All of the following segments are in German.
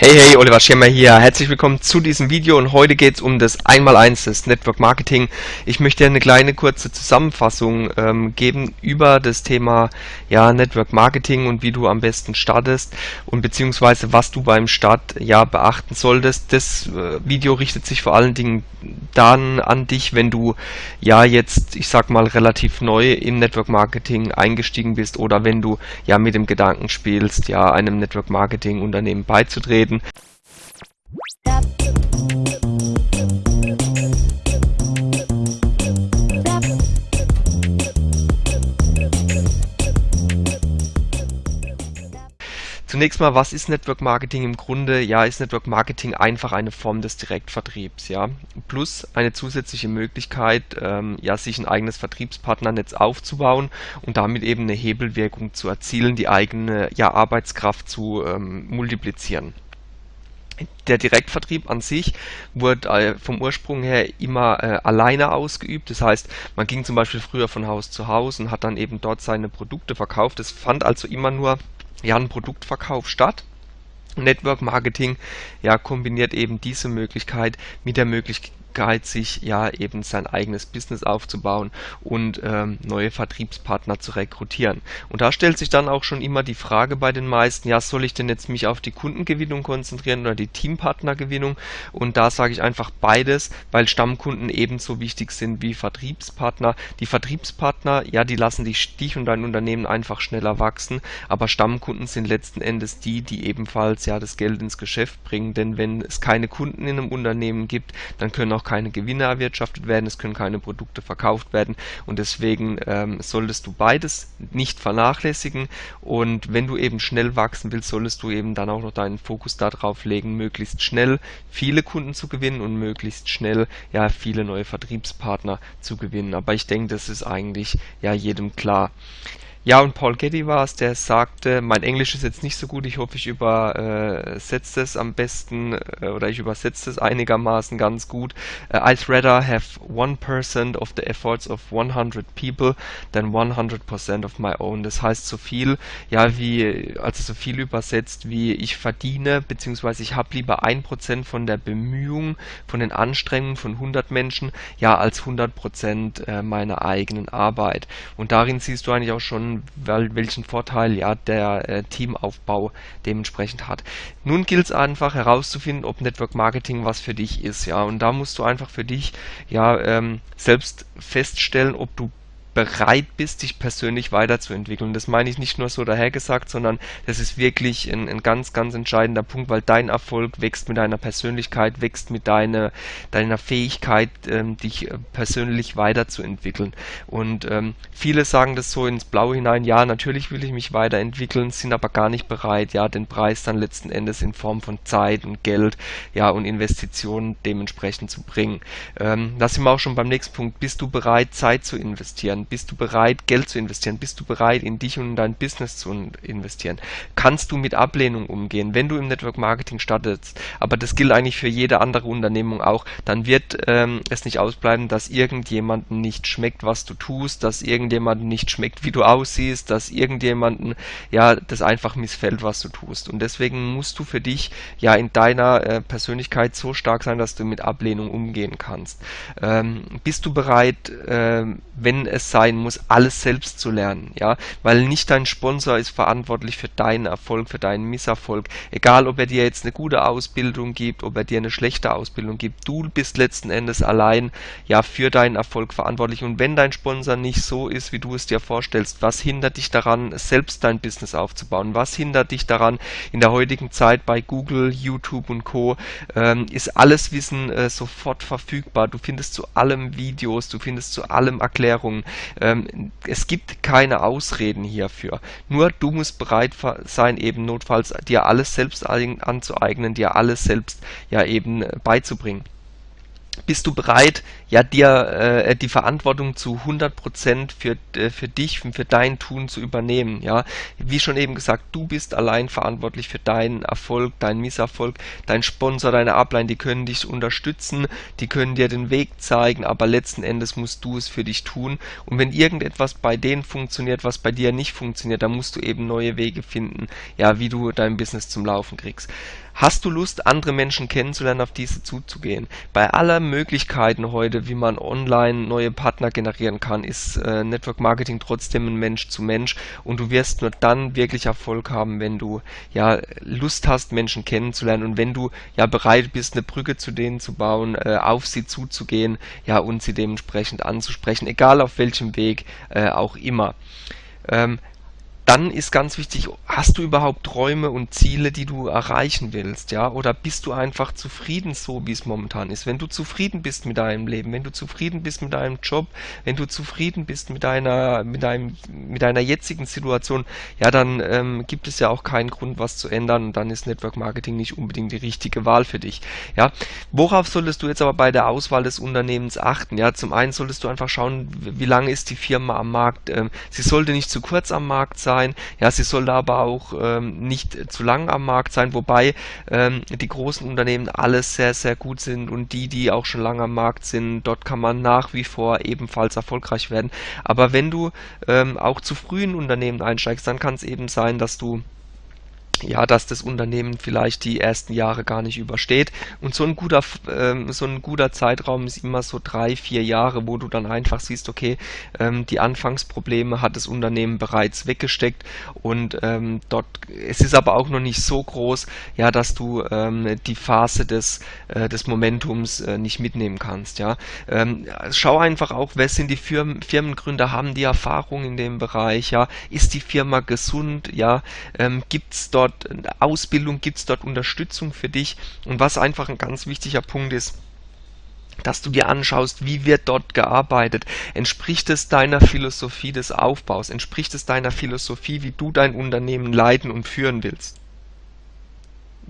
Hey, hey, Oliver Schirmer hier. Herzlich willkommen zu diesem Video und heute geht es um das 1x1 des Network Marketing. Ich möchte eine kleine kurze Zusammenfassung ähm, geben über das Thema ja, Network Marketing und wie du am besten startest und beziehungsweise was du beim Start ja beachten solltest. Das äh, Video richtet sich vor allen Dingen dann an dich, wenn du ja jetzt, ich sag mal, relativ neu im Network Marketing eingestiegen bist oder wenn du ja mit dem Gedanken spielst, ja einem Network Marketing Unternehmen beizutreten reden. Zunächst mal, was ist Network Marketing? Im Grunde, ja, ist Network Marketing einfach eine Form des Direktvertriebs, ja, plus eine zusätzliche Möglichkeit, ähm, ja, sich ein eigenes Vertriebspartnernetz aufzubauen und damit eben eine Hebelwirkung zu erzielen, die eigene, ja, Arbeitskraft zu ähm, multiplizieren der Direktvertrieb an sich wurde äh, vom Ursprung her immer äh, alleine ausgeübt. Das heißt, man ging zum Beispiel früher von Haus zu Haus und hat dann eben dort seine Produkte verkauft. Es fand also immer nur ja, ein Produktverkauf statt. Network Marketing ja, kombiniert eben diese Möglichkeit mit der Möglichkeit Sich ja eben sein eigenes Business aufzubauen und ähm, neue Vertriebspartner zu rekrutieren. Und da stellt sich dann auch schon immer die Frage bei den meisten, ja, soll ich denn jetzt mich auf die Kundengewinnung konzentrieren oder die Teampartnergewinnung? Und da sage ich einfach beides, weil Stammkunden ebenso wichtig sind wie Vertriebspartner. Die Vertriebspartner, ja, die lassen dich, dich und dein Unternehmen einfach schneller wachsen, aber Stammkunden sind letzten Endes die, die ebenfalls ja das Geld ins Geschäft bringen, denn wenn es keine Kunden in einem Unternehmen gibt, dann können auch keine Gewinne erwirtschaftet werden, es können keine Produkte verkauft werden und deswegen ähm, solltest du beides nicht vernachlässigen und wenn du eben schnell wachsen willst, solltest du eben dann auch noch deinen Fokus darauf legen, möglichst schnell viele Kunden zu gewinnen und möglichst schnell ja viele neue Vertriebspartner zu gewinnen. Aber ich denke, das ist eigentlich ja jedem klar. Ja, und Paul Getty war es, der sagte, mein Englisch ist jetzt nicht so gut, ich hoffe, ich übersetze es am besten äh, oder ich übersetze es einigermaßen ganz gut. Uh, I'd rather have 1% of the efforts of 100 people than 100% of my own. Das heißt so viel, ja, wie, also so viel übersetzt, wie ich verdiene, beziehungsweise ich habe lieber 1% von der Bemühung, von den Anstrengungen von 100 Menschen, ja, als 100% äh, meiner eigenen Arbeit. Und darin siehst du eigentlich auch schon, weil, welchen Vorteil ja der äh, Teamaufbau dementsprechend hat. Nun gilt es einfach herauszufinden, ob Network Marketing was für dich ist, ja. Und da musst du einfach für dich ja ähm, selbst feststellen, ob du bereit bist, dich persönlich weiterzuentwickeln. Das meine ich nicht nur so dahergesagt, sondern das ist wirklich ein, ein ganz, ganz entscheidender Punkt, weil dein Erfolg wächst mit deiner Persönlichkeit, wächst mit deiner, deiner Fähigkeit, ähm, dich äh, persönlich weiterzuentwickeln. Und ähm, viele sagen das so ins Blaue hinein, ja, natürlich will ich mich weiterentwickeln, sind aber gar nicht bereit, ja, den Preis dann letzten Endes in Form von Zeit und Geld, ja, und Investitionen dementsprechend zu bringen. Ähm, da sind wir auch schon beim nächsten Punkt. Bist du bereit, Zeit zu investieren? Bist du bereit, Geld zu investieren? Bist du bereit, in dich und in dein Business zu investieren? Kannst du mit Ablehnung umgehen, wenn du im Network Marketing startest? Aber das gilt eigentlich für jede andere Unternehmung auch. Dann wird ähm, es nicht ausbleiben, dass irgendjemanden nicht schmeckt, was du tust, dass irgendjemanden nicht schmeckt, wie du aussiehst, dass irgendjemanden ja das einfach missfällt, was du tust. Und deswegen musst du für dich ja in deiner äh, Persönlichkeit so stark sein, dass du mit Ablehnung umgehen kannst. Ähm, bist du bereit, äh, wenn es sein muss, alles selbst zu lernen, ja, weil nicht dein Sponsor ist verantwortlich für deinen Erfolg, für deinen Misserfolg, egal ob er dir jetzt eine gute Ausbildung gibt, ob er dir eine schlechte Ausbildung gibt, du bist letzten Endes allein, ja, für deinen Erfolg verantwortlich. Und wenn dein Sponsor nicht so ist, wie du es dir vorstellst, was hindert dich daran, selbst dein Business aufzubauen, was hindert dich daran, in der heutigen Zeit bei Google, YouTube und Co. Ähm, ist alles Wissen äh, sofort verfügbar, du findest zu allem Videos, du findest zu allem Erklärungen, ähm, es gibt keine Ausreden hierfür. Nur du musst bereit sein, eben notfalls dir alles selbst anzueignen, dir alles selbst ja eben äh, beizubringen. Bist du bereit, ja, dir äh, die Verantwortung zu 100% für, äh, für dich und für dein Tun zu übernehmen, ja. Wie schon eben gesagt, du bist allein verantwortlich für deinen Erfolg, deinen Misserfolg, dein Sponsor, deine Upline, die können dich unterstützen, die können dir den Weg zeigen, aber letzten Endes musst du es für dich tun und wenn irgendetwas bei denen funktioniert, was bei dir nicht funktioniert, dann musst du eben neue Wege finden, ja, wie du dein Business zum Laufen kriegst. Hast du Lust, andere Menschen kennenzulernen, auf diese zuzugehen? Bei aller Möglichkeiten heute, wie man online neue Partner generieren kann, ist äh, Network Marketing trotzdem ein Mensch zu Mensch und du wirst nur dann wirklich Erfolg haben, wenn du ja Lust hast, Menschen kennenzulernen und wenn du ja bereit bist, eine Brücke zu denen zu bauen, äh, auf sie zuzugehen, ja und sie dementsprechend anzusprechen, egal auf welchem Weg äh, auch immer. Ähm, dann ist ganz wichtig, hast du überhaupt Träume und Ziele, die du erreichen willst, ja? Oder bist du einfach zufrieden so, wie es momentan ist? Wenn du zufrieden bist mit deinem Leben, wenn du zufrieden bist mit deinem Job, wenn du zufrieden bist mit deiner, mit deinem, mit deiner jetzigen Situation, ja, dann ähm, gibt es ja auch keinen Grund, was zu ändern und dann ist Network Marketing nicht unbedingt die richtige Wahl für dich, ja? Worauf solltest du jetzt aber bei der Auswahl des Unternehmens achten? Ja, zum einen solltest du einfach schauen, wie lange ist die Firma am Markt? Ähm, sie sollte nicht zu kurz am Markt sein, sein. Ja, sie soll aber auch ähm, nicht zu lang am Markt sein, wobei ähm, die großen Unternehmen alles sehr, sehr gut sind und die, die auch schon lange am Markt sind, dort kann man nach wie vor ebenfalls erfolgreich werden. Aber wenn du ähm, auch zu frühen Unternehmen einsteigst, dann kann es eben sein, dass du ja, dass das Unternehmen vielleicht die ersten Jahre gar nicht übersteht. Und so ein guter, ähm, so ein guter Zeitraum ist immer so drei, vier Jahre, wo du dann einfach siehst, okay, ähm, die Anfangsprobleme hat das Unternehmen bereits weggesteckt und ähm, dort, es ist aber auch noch nicht so groß, ja, dass du ähm, die Phase des, äh, des Momentums äh, nicht mitnehmen kannst, ja. Ähm, schau einfach auch, wer sind die Firmen, Firmengründer, haben die Erfahrung in dem Bereich, ja, ist die Firma gesund, ja, ähm, gibt's dort dort Ausbildung, gibt es dort Unterstützung für dich und was einfach ein ganz wichtiger Punkt ist, dass du dir anschaust, wie wird dort gearbeitet. Entspricht es deiner Philosophie des Aufbaus? Entspricht es deiner Philosophie, wie du dein Unternehmen leiten und führen willst?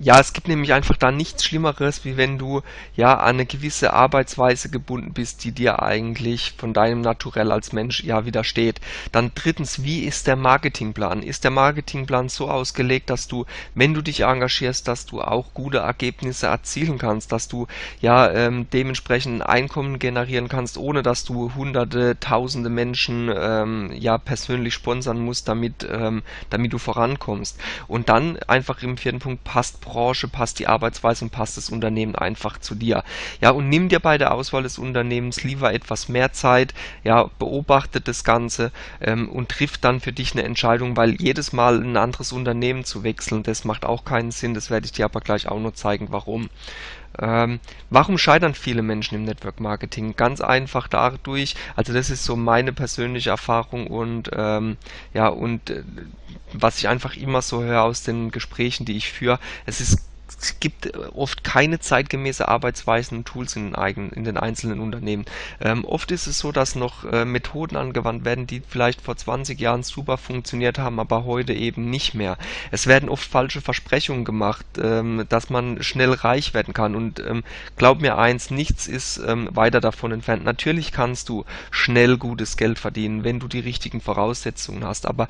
Ja, es gibt nämlich einfach da nichts Schlimmeres, wie wenn du ja an eine gewisse Arbeitsweise gebunden bist, die dir eigentlich von deinem Naturell als Mensch ja widersteht. Dann drittens, wie ist der Marketingplan? Ist der Marketingplan so ausgelegt, dass du, wenn du dich engagierst, dass du auch gute Ergebnisse erzielen kannst, dass du ja ähm, dementsprechend ein Einkommen generieren kannst, ohne dass du hunderte, tausende Menschen ähm, ja persönlich sponsern musst, damit, ähm, damit du vorankommst. Und dann einfach im vierten Punkt passt Branche, passt die Arbeitsweise und passt das Unternehmen einfach zu dir. Ja, und nimm dir bei der Auswahl des Unternehmens lieber etwas mehr Zeit, ja, beobachte das Ganze ähm, und triff dann für dich eine Entscheidung, weil jedes Mal ein anderes Unternehmen zu wechseln, das macht auch keinen Sinn, das werde ich dir aber gleich auch noch zeigen, warum. Ähm, warum scheitern viele Menschen im Network Marketing? Ganz einfach dadurch, also das ist so meine persönliche Erfahrung und ähm, ja und äh, was ich einfach immer so höre aus den Gesprächen, die ich führe, es ist es gibt äh, oft keine zeitgemäße Arbeitsweisen und Tools in den, eigenen, in den einzelnen Unternehmen. Ähm, oft ist es so, dass noch äh, Methoden angewandt werden, die vielleicht vor 20 Jahren super funktioniert haben, aber heute eben nicht mehr. Es werden oft falsche Versprechungen gemacht, ähm, dass man schnell reich werden kann. Und ähm, glaub mir eins, nichts ist ähm, weiter davon entfernt. Natürlich kannst du schnell gutes Geld verdienen, wenn du die richtigen Voraussetzungen hast. Aber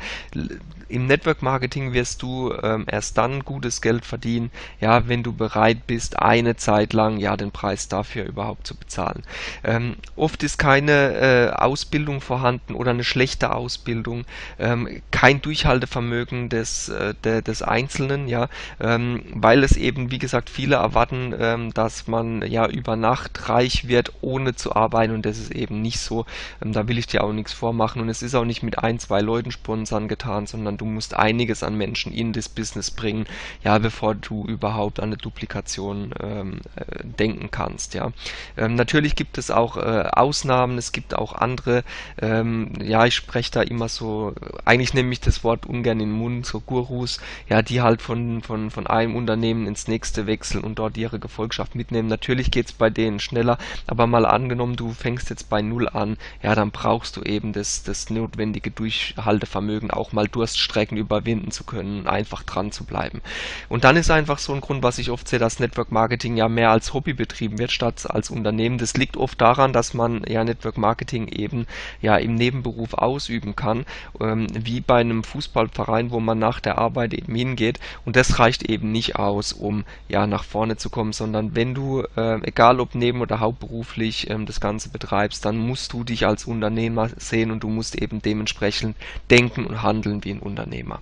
im Network Marketing wirst du ähm, erst dann gutes Geld verdienen, ja, wenn du bereit bist, eine Zeit lang ja den Preis dafür überhaupt zu bezahlen. Ähm, oft ist keine äh, Ausbildung vorhanden oder eine schlechte Ausbildung, ähm, kein Durchhaltevermögen des, äh, de, des Einzelnen, ja, ähm, weil es eben, wie gesagt, viele erwarten, ähm, dass man ja über Nacht reich wird, ohne zu arbeiten und das ist eben nicht so. Ähm, da will ich dir auch nichts vormachen und es ist auch nicht mit ein, zwei Leuten sponsern getan, sondern du musst einiges an Menschen in das Business bringen, ja, bevor du überhaupt überhaupt an eine Duplikation ähm, äh, denken kannst. Ja, ähm, natürlich gibt es auch äh, Ausnahmen. Es gibt auch andere. Ähm, ja, ich spreche da immer so. Eigentlich nehme ich das Wort ungern in den Mund. So Gurus, ja, die halt von von von einem Unternehmen ins nächste wechseln und dort ihre Gefolgschaft mitnehmen. Natürlich geht es bei denen schneller, aber mal angenommen, du fängst jetzt bei null an, ja, dann brauchst du eben das das notwendige Durchhaltevermögen, auch mal Durststrecken überwinden zu können, einfach dran zu bleiben. Und dann ist einfach so ein Grund, was ich oft sehe, dass Network Marketing ja mehr als Hobby betrieben wird statt als Unternehmen. Das liegt oft daran, dass man ja Network Marketing eben ja im Nebenberuf ausüben kann, ähm, wie bei einem Fußballverein, wo man nach der Arbeit eben hingeht. Und das reicht eben nicht aus, um ja nach vorne zu kommen, sondern wenn du, äh, egal ob neben- oder hauptberuflich ähm, das Ganze betreibst, dann musst du dich als Unternehmer sehen und du musst eben dementsprechend denken und handeln wie ein Unternehmer.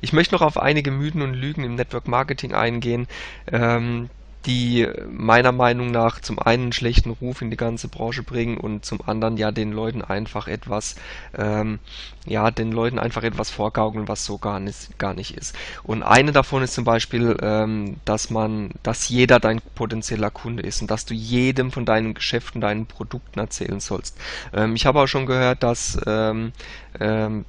Ich möchte noch auf einige Mythen und Lügen im Network Marketing eingehen, ähm, die meiner Meinung nach zum einen einen schlechten Ruf in die ganze Branche bringen und zum anderen ja den Leuten einfach etwas, ähm, ja, den Leuten einfach etwas vorgaukeln, was so gar nicht, gar nicht ist. Und eine davon ist zum Beispiel, ähm, dass man, dass jeder dein potenzieller Kunde ist und dass du jedem von deinen Geschäften, deinen Produkten erzählen sollst. Ähm, ich habe auch schon gehört, dass, ähm,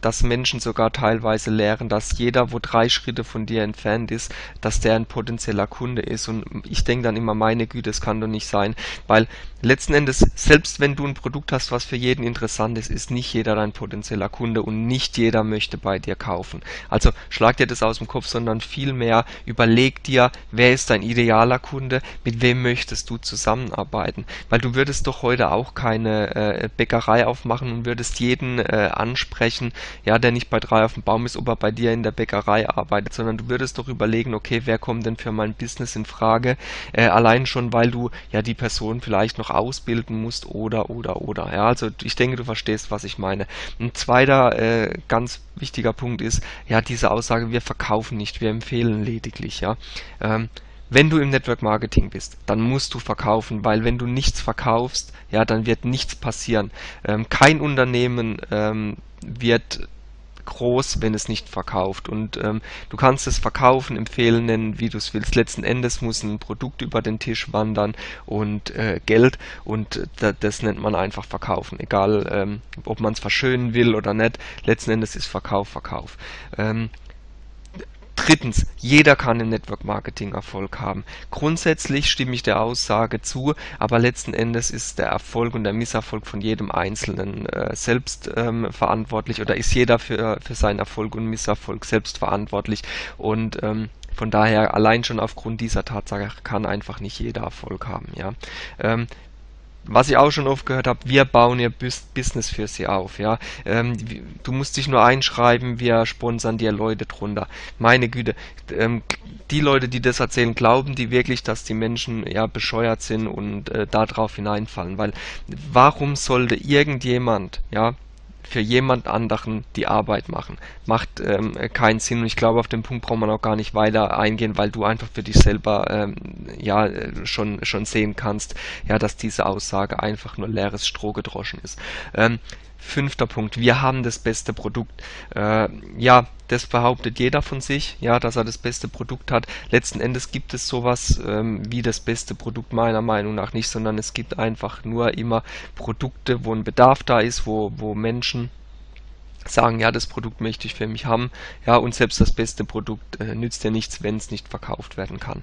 dass Menschen sogar teilweise lehren, dass jeder, wo drei Schritte von dir entfernt ist, dass der ein potenzieller Kunde ist. Und ich denke dann immer, meine Güte, das kann doch nicht sein, weil letzten Endes, selbst wenn du ein Produkt hast, was für jeden interessant ist, ist nicht jeder dein potenzieller Kunde und nicht jeder möchte bei dir kaufen. Also schlag dir das aus dem Kopf, sondern vielmehr überleg dir, wer ist dein idealer Kunde, mit wem möchtest du zusammenarbeiten. Weil du würdest doch heute auch keine äh, Bäckerei aufmachen und würdest jeden äh, ansprechen, ja, der nicht bei drei auf dem Baum ist, ob er bei dir in der Bäckerei arbeitet, sondern du würdest doch überlegen, okay, wer kommt denn für mein Business in Frage, äh, allein schon, weil du ja die Person vielleicht noch ausbilden musst oder, oder, oder. Ja, also ich denke, du verstehst, was ich meine. Ein zweiter äh, ganz wichtiger Punkt ist, ja, diese Aussage, wir verkaufen nicht, wir empfehlen lediglich, ja. Ähm, wenn du im Network Marketing bist, dann musst du verkaufen, weil wenn du nichts verkaufst, ja, dann wird nichts passieren. Ähm, kein Unternehmen ähm, wird groß, wenn es nicht verkauft. Und ähm, du kannst es verkaufen, empfehlen, nennen, wie du es willst. Letzten Endes muss ein Produkt über den Tisch wandern und äh, Geld und äh, das nennt man einfach verkaufen. Egal, ähm, ob man es verschönen will oder nicht. Letzten Endes ist Verkauf Verkauf. Ähm, Drittens, jeder kann im Network Marketing Erfolg haben. Grundsätzlich stimme ich der Aussage zu, aber letzten Endes ist der Erfolg und der Misserfolg von jedem Einzelnen äh, selbst ähm, verantwortlich oder ist jeder für, für seinen Erfolg und Misserfolg selbst verantwortlich und ähm, von daher allein schon aufgrund dieser Tatsache kann einfach nicht jeder Erfolg haben. Ja. Ähm, was ich auch schon oft gehört habe, wir bauen ihr Business für sie auf, ja. Ähm, du musst dich nur einschreiben, wir sponsern dir Leute drunter. Meine Güte, ähm, die Leute, die das erzählen, glauben die wirklich, dass die Menschen ja bescheuert sind und äh, darauf hineinfallen? Weil warum sollte irgendjemand, ja, für jemand anderen die Arbeit machen. Macht ähm, keinen Sinn und ich glaube, auf den Punkt braucht man auch gar nicht weiter eingehen, weil du einfach für dich selber ähm, ja schon, schon sehen kannst, ja, dass diese Aussage einfach nur leeres Stroh gedroschen ist. Ähm, Fünfter Punkt, wir haben das beste Produkt. Äh, ja, das behauptet jeder von sich, ja, dass er das beste Produkt hat. Letzten Endes gibt es sowas ähm, wie das beste Produkt meiner Meinung nach nicht, sondern es gibt einfach nur immer Produkte, wo ein Bedarf da ist, wo, wo Menschen sagen, ja, das Produkt möchte ich für mich haben, ja, und selbst das beste Produkt äh, nützt ja nichts, wenn es nicht verkauft werden kann.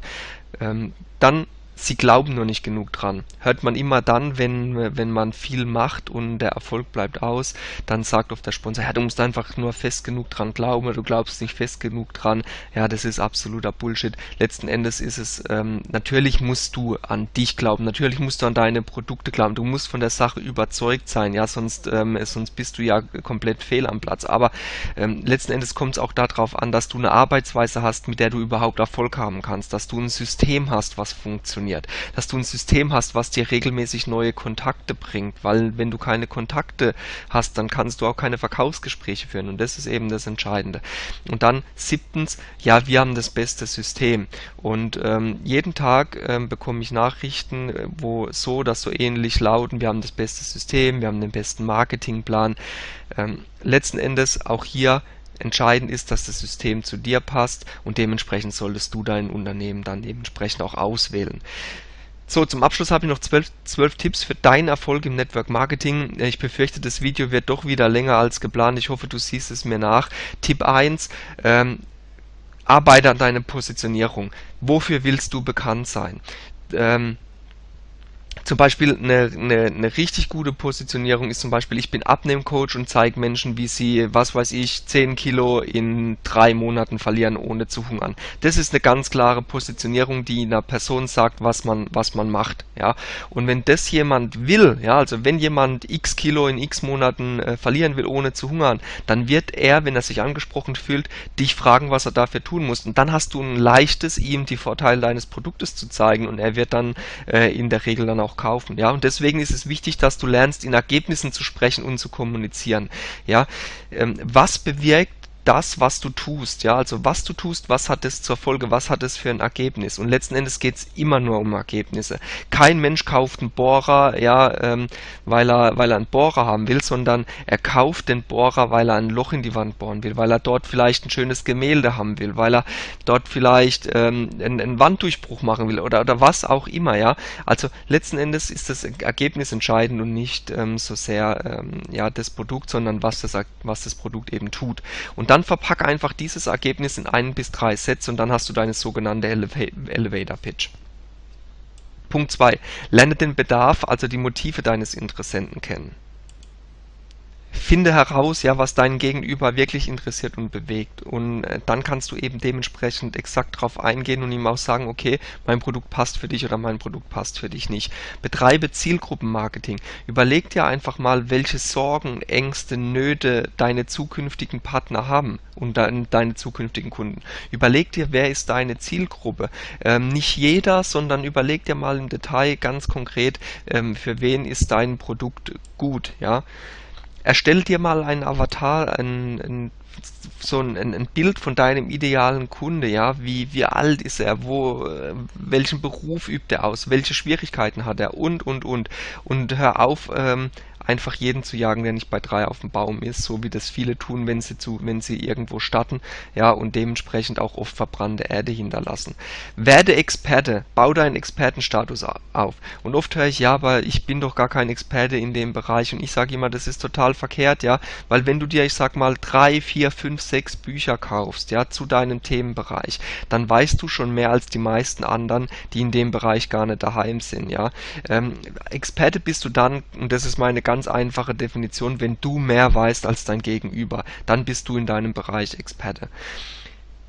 Ähm, dann sie glauben nur nicht genug dran. Hört man immer dann, wenn, wenn man viel macht und der Erfolg bleibt aus, dann sagt oft der Sponsor, ja, du musst einfach nur fest genug dran glauben, du glaubst nicht fest genug dran. Ja, das ist absoluter Bullshit. Letzten Endes ist es, ähm, natürlich musst du an dich glauben, natürlich musst du an deine Produkte glauben, du musst von der Sache überzeugt sein, ja, sonst, ähm, sonst bist du ja komplett fehl am Platz. Aber ähm, letzten Endes kommt es auch darauf an, dass du eine Arbeitsweise hast, mit der du überhaupt Erfolg haben kannst, dass du ein System hast, was funktioniert funktioniert, dass du ein System hast, was dir regelmäßig neue Kontakte bringt, weil wenn du keine Kontakte hast, dann kannst du auch keine Verkaufsgespräche führen und das ist eben das Entscheidende. Und dann siebtens, ja, wir haben das beste System und ähm, jeden Tag ähm, bekomme ich Nachrichten, äh, wo so oder so ähnlich lauten, wir haben das beste System, wir haben den besten Marketingplan. Ähm, letzten Endes auch hier Entscheidend ist, dass das System zu dir passt und dementsprechend solltest du dein Unternehmen dann dementsprechend auch auswählen. So, zum Abschluss habe ich noch zwölf, zwölf Tipps für deinen Erfolg im Network Marketing. Ich befürchte, das Video wird doch wieder länger als geplant. Ich hoffe, du siehst es mir nach. Tipp 1, ähm, arbeite an deiner Positionierung. Wofür willst du bekannt sein? Ähm, zum Beispiel eine, eine, eine richtig gute Positionierung ist zum Beispiel, ich bin Abnehmcoach und zeige Menschen, wie sie, was weiß ich, 10 Kilo in drei Monaten verlieren, ohne zu hungern. Das ist eine ganz klare Positionierung, die einer Person sagt, was man, was man macht. Ja? Und wenn das jemand will, ja, also wenn jemand x Kilo in x Monaten äh, verlieren will, ohne zu hungern, dann wird er, wenn er sich angesprochen fühlt, dich fragen, was er dafür tun muss. Und dann hast du ein leichtes, ihm die Vorteile deines Produktes zu zeigen und er wird dann äh, in der Regel dann auch kaufen. Ja, und deswegen ist es wichtig, dass du lernst, in Ergebnissen zu sprechen und zu kommunizieren. Ja, ähm, was bewirkt das, was du tust. Ja, also was du tust, was hat es zur Folge, was hat es für ein Ergebnis? Und letzten Endes geht es immer nur um Ergebnisse. Kein Mensch kauft einen Bohrer, ja, ähm, weil er, weil er einen Bohrer haben will, sondern er kauft den Bohrer, weil er ein Loch in die Wand bohren will, weil er dort vielleicht ein schönes Gemälde haben will, weil er dort vielleicht ähm, einen, einen Wanddurchbruch machen will oder, oder was auch immer, ja. Also letzten Endes ist das Ergebnis entscheidend und nicht ähm, so sehr ähm, ja, das Produkt, sondern was das, was das Produkt eben tut. Und dann dann verpacke einfach dieses Ergebnis in ein bis drei Sätze und dann hast du deine sogenannte Elevator Pitch. Punkt 2. Lerne den Bedarf, also die Motive deines Interessenten kennen finde heraus, ja, was deinen Gegenüber wirklich interessiert und bewegt. Und äh, dann kannst du eben dementsprechend exakt darauf eingehen und ihm auch sagen, okay, mein Produkt passt für dich oder mein Produkt passt für dich nicht. Betreibe Zielgruppenmarketing. Überleg dir einfach mal, welche Sorgen, Ängste, Nöte deine zukünftigen Partner haben und de deine zukünftigen Kunden. Überleg dir, wer ist deine Zielgruppe. Ähm, nicht jeder, sondern überleg dir mal im Detail ganz konkret, ähm, für wen ist dein Produkt gut, ja. Erstell dir mal einen Avatar, ein, ein, so ein, ein Bild von deinem idealen Kunde, ja, wie, wie alt ist er, wo, äh, welchen Beruf übt er aus, welche Schwierigkeiten hat er? Und, und, und. Und hör auf, ähm, einfach jeden zu jagen, der nicht bei drei auf dem Baum ist, so wie das viele tun, wenn sie zu, wenn sie irgendwo starten, ja, und dementsprechend auch oft verbrannte Erde hinterlassen. Werde Experte, bau deinen Expertenstatus auf. Und oft höre ich, ja, aber ich bin doch gar kein Experte in dem Bereich und ich sage immer, das ist total verkehrt, ja, weil wenn du dir, ich sag mal, drei, vier, fünf, sechs Bücher kaufst, ja, zu deinem Themenbereich, dann weißt du schon mehr als die meisten anderen, die in dem Bereich gar nicht daheim sind, ja. Ähm, Experte bist du dann, und das ist meine ganz ganz einfache Definition, wenn du mehr weißt als dein Gegenüber, dann bist du in deinem Bereich Experte.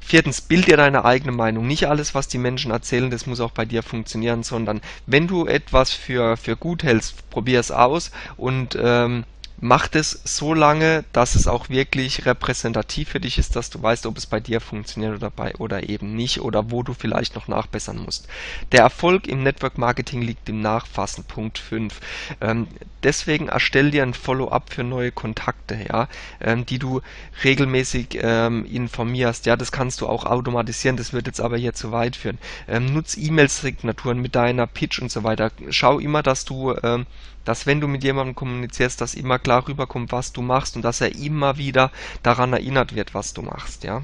Viertens, bild dir deine eigene Meinung. Nicht alles, was die Menschen erzählen, das muss auch bei dir funktionieren, sondern wenn du etwas für, für gut hältst, probier es aus und ähm, Macht es so lange, dass es auch wirklich repräsentativ für dich ist, dass du weißt, ob es bei dir funktioniert oder bei oder eben nicht oder wo du vielleicht noch nachbessern musst. Der Erfolg im Network Marketing liegt im Nachfassen, Punkt 5. Ähm, deswegen erstell dir ein Follow-up für neue Kontakte, ja, ähm, die du regelmäßig ähm, informierst. Ja, das kannst du auch automatisieren, das wird jetzt aber hier zu weit führen. Ähm, nutz E-Mail-Signaturen mit deiner Pitch und so weiter. Schau immer, dass du ähm, dass wenn du mit jemandem kommunizierst, dass immer klar rüberkommt, was du machst und dass er immer wieder daran erinnert wird, was du machst, ja.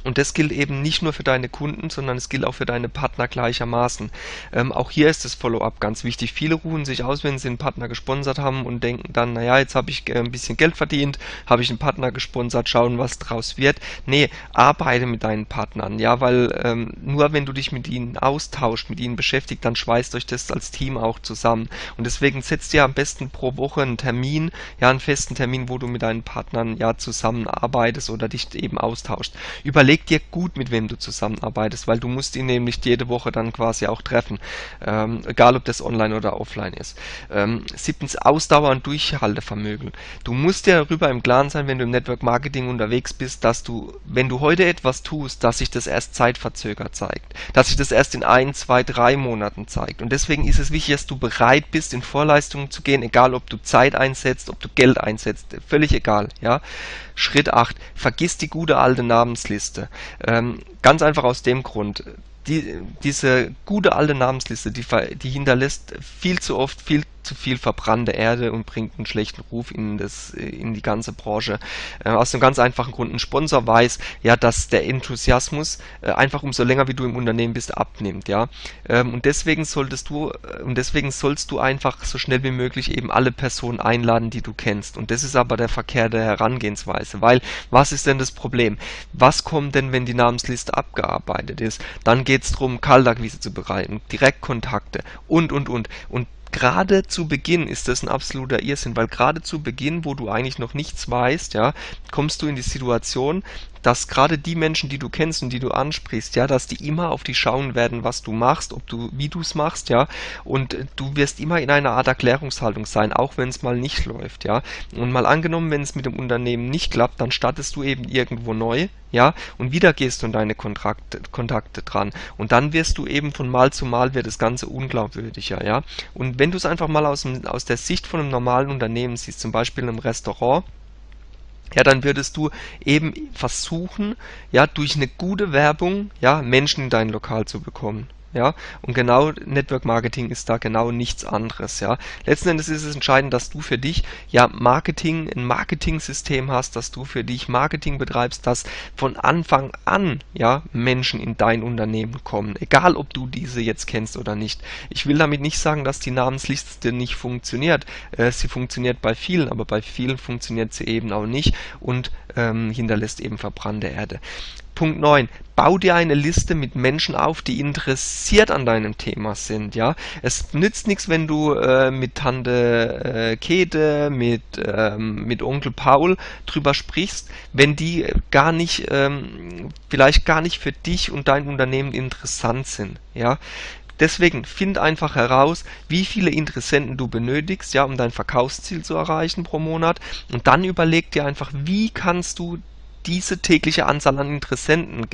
Und das gilt eben nicht nur für deine Kunden, sondern es gilt auch für deine Partner gleichermaßen. Ähm, auch hier ist das Follow-up ganz wichtig. Viele ruhen sich aus, wenn sie einen Partner gesponsert haben und denken dann, naja, jetzt habe ich äh, ein bisschen Geld verdient, habe ich einen Partner gesponsert, schauen, was draus wird. Nee, arbeite mit deinen Partnern, ja, weil ähm, nur wenn du dich mit ihnen austauscht, mit ihnen beschäftigt, dann schweißt euch das als Team auch zusammen. Und deswegen setzt dir am besten pro Woche einen Termin, ja, einen festen Termin, wo du mit deinen Partnern ja zusammenarbeitest oder dich eben austauscht. Überleg überleg dir gut, mit wem du zusammenarbeitest, weil du musst ihn nämlich jede Woche dann quasi auch treffen, ähm, egal ob das online oder offline ist. Ähm, siebtens, Ausdauer und Durchhaltevermögen. Du musst dir darüber im Klaren sein, wenn du im Network Marketing unterwegs bist, dass du, wenn du heute etwas tust, dass sich das erst zeitverzögert zeigt, dass sich das erst in ein, zwei, drei Monaten zeigt. Und deswegen ist es wichtig, dass du bereit bist, in Vorleistungen zu gehen, egal ob du Zeit einsetzt, ob du Geld einsetzt, völlig egal, ja. Schritt 8. Vergiss die gute alte Namensliste. Ähm, ganz einfach aus dem Grund. Die, diese gute alte Namensliste, die, die hinterlässt viel zu oft viel zu viel verbrannte Erde und bringt einen schlechten Ruf in, das, in die ganze Branche. Äh, aus einem ganz einfachen Grund. Ein Sponsor weiß, ja, dass der Enthusiasmus äh, einfach umso länger wie du im Unternehmen bist, abnimmt, ja. Ähm, und deswegen solltest du, äh, und deswegen sollst du einfach so schnell wie möglich eben alle Personen einladen, die du kennst. Und das ist aber der verkehrte Herangehensweise, weil was ist denn das Problem? Was kommt denn, wenn die Namensliste abgearbeitet ist? Dann geht es darum, Kaltakquise zu bereiten, Direktkontakte und, und, und. Und gerade zu Beginn ist das ein absoluter Irrsinn, weil gerade zu Beginn, wo du eigentlich noch nichts weißt, ja, kommst du in die Situation, dass gerade die Menschen, die du kennst und die du ansprichst, ja, dass die immer auf dich schauen werden, was du machst, ob du, wie du es machst, ja, und du wirst immer in einer Art Erklärungshaltung sein, auch wenn es mal nicht läuft, ja. Und mal angenommen, wenn es mit dem Unternehmen nicht klappt, dann startest du eben irgendwo neu, ja, und wieder gehst du an deine Kontrakte, Kontakte dran. Und dann wirst du eben von Mal zu Mal wird das Ganze unglaubwürdiger, ja. Und wenn du es einfach mal aus, aus der Sicht von einem normalen Unternehmen siehst, zum Beispiel in einem Restaurant, ja, dann würdest du eben versuchen, ja, durch eine gute Werbung, ja, Menschen in dein Lokal zu bekommen ja, und genau Network Marketing ist da genau nichts anderes, ja. Letzten Endes ist es entscheidend, dass du für dich ja Marketing, ein Marketing-System hast, dass du für dich Marketing betreibst, dass von Anfang an ja Menschen in dein Unternehmen kommen, egal ob du diese jetzt kennst oder nicht. Ich will damit nicht sagen, dass die Namensliste nicht funktioniert. Äh, sie funktioniert bei vielen, aber bei vielen funktioniert sie eben auch nicht und ähm, hinterlässt eben verbrannte Erde. Punkt 9. Bau dir eine Liste mit Menschen auf, die interessiert an deinem Thema sind. Ja, Es nützt nichts, wenn du äh, mit Tante äh, Käthe, mit, ähm, mit Onkel Paul drüber sprichst, wenn die gar nicht, ähm, vielleicht gar nicht für dich und dein Unternehmen interessant sind. Ja, Deswegen find einfach heraus, wie viele Interessenten du benötigst, ja, um dein Verkaufsziel zu erreichen pro Monat. Und dann überleg dir einfach, wie kannst du diese tägliche Anzahl an Interessenten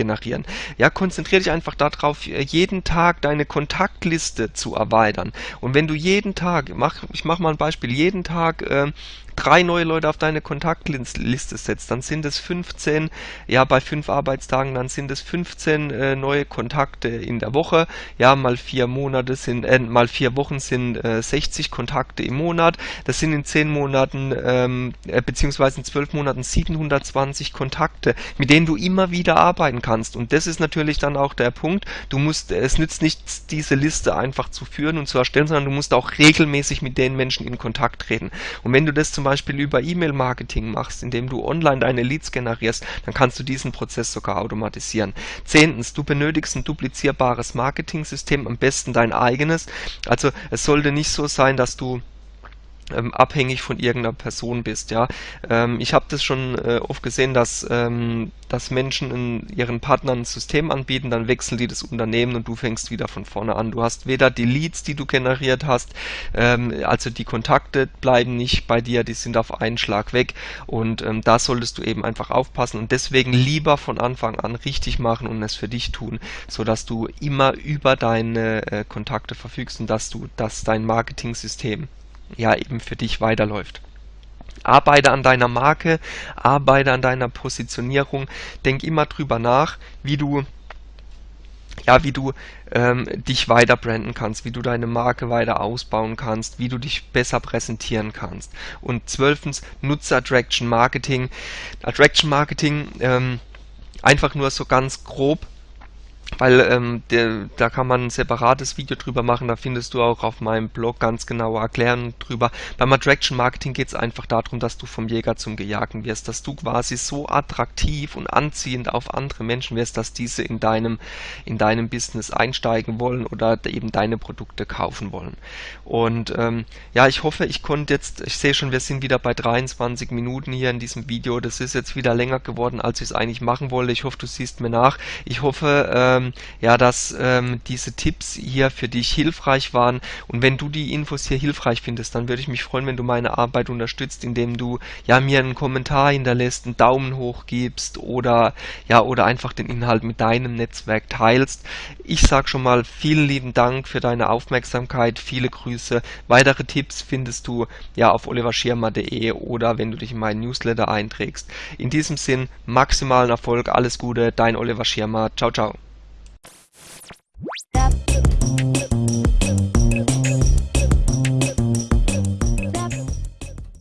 generieren. Ja, konzentriere dich einfach darauf, jeden Tag deine Kontaktliste zu erweitern. Und wenn du jeden Tag, mach, ich mache mal ein Beispiel, jeden Tag äh, drei neue Leute auf deine Kontaktliste setzt, dann sind es 15, ja bei fünf Arbeitstagen, dann sind es 15 äh, neue Kontakte in der Woche, ja mal vier Monate sind, äh, mal vier Wochen sind äh, 60 Kontakte im Monat, das sind in zehn Monaten, ähm, äh, beziehungsweise in zwölf Monaten 720 Kontakte, mit denen du immer wieder arbeiten kannst und das ist natürlich dann auch der Punkt, du musst, es nützt nichts, diese Liste einfach zu führen und zu erstellen, sondern du musst auch regelmäßig mit den Menschen in Kontakt treten und wenn du das zum Beispiel über E-Mail-Marketing machst, indem du online deine Leads generierst, dann kannst du diesen Prozess sogar automatisieren. Zehntens, du benötigst ein duplizierbares Marketing-System, am besten dein eigenes. Also es sollte nicht so sein, dass du ähm, abhängig von irgendeiner Person bist. Ja, ähm, ich habe das schon äh, oft gesehen, dass ähm, dass Menschen ihren Partnern ein System anbieten, dann wechseln die das Unternehmen und du fängst wieder von vorne an. Du hast weder die Leads, die du generiert hast, ähm, also die Kontakte bleiben nicht bei dir, die sind auf einen Schlag weg und ähm, da solltest du eben einfach aufpassen und deswegen lieber von Anfang an richtig machen und es für dich tun, so dass du immer über deine äh, Kontakte verfügst und dass du, dass dein Marketing-System ja eben für dich weiterläuft. Arbeite an deiner Marke, arbeite an deiner Positionierung, denk immer drüber nach, wie du ja, wie du ähm, dich weiter branden kannst, wie du deine Marke weiter ausbauen kannst, wie du dich besser präsentieren kannst. Und zwölftens, nutze Attraction Marketing. Attraction Marketing, ähm, einfach nur so ganz grob weil ähm, der, da kann man ein separates Video drüber machen, da findest du auch auf meinem Blog ganz genaue Erklärungen drüber. Beim Attraction Marketing geht es einfach darum, dass du vom Jäger zum Gejagten wirst, dass du quasi so attraktiv und anziehend auf andere Menschen wirst, dass diese in deinem, in deinem Business einsteigen wollen oder eben deine Produkte kaufen wollen. Und ähm, ja, ich hoffe, ich konnte jetzt, ich sehe schon, wir sind wieder bei 23 Minuten hier in diesem Video, das ist jetzt wieder länger geworden, als ich es eigentlich machen wollte. Ich hoffe, du siehst mir nach. Ich hoffe, ähm, ähm, ja, dass ähm, diese Tipps hier für dich hilfreich waren. Und wenn du die Infos hier hilfreich findest, dann würde ich mich freuen, wenn du meine Arbeit unterstützt, indem du ja mir einen Kommentar hinterlässt, einen Daumen hoch gibst oder ja oder einfach den Inhalt mit deinem Netzwerk teilst. Ich sage schon mal vielen lieben Dank für deine Aufmerksamkeit, viele Grüße. Weitere Tipps findest du ja auf oliverschirmer.de oder wenn du dich in meinen Newsletter einträgst. In diesem Sinn maximalen Erfolg, alles Gute, dein Oliver Schirmer. Ciao, ciao. stop.